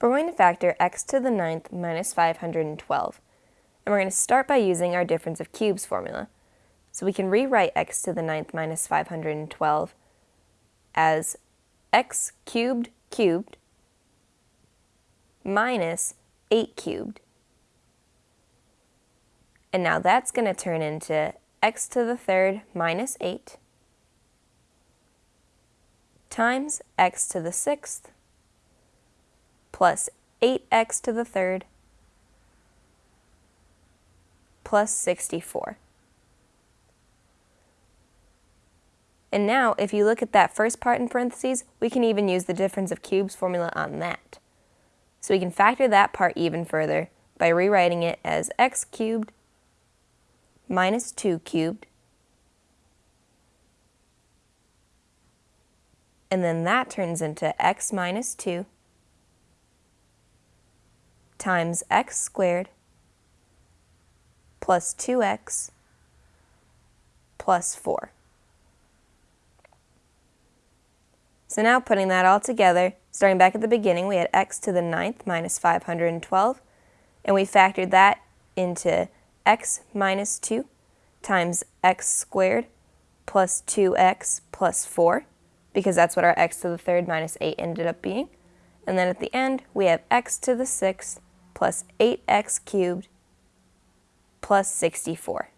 We're going to factor x to the ninth minus 512. And we're going to start by using our difference of cubes formula. So we can rewrite x to the ninth minus 512 as x cubed cubed minus 8 cubed. And now that's going to turn into x to the third minus 8 times x to the sixth plus 8x to the third plus 64. And now, if you look at that first part in parentheses, we can even use the difference of cubes formula on that. So we can factor that part even further by rewriting it as x cubed minus 2 cubed and then that turns into x minus 2 times x squared plus 2x plus 4. So now putting that all together, starting back at the beginning, we had x to the ninth minus 512, and we factored that into x minus 2 times x squared plus 2x plus 4, because that's what our x to the third minus 8 ended up being. And then at the end, we have x to the sixth plus 8x cubed plus 64.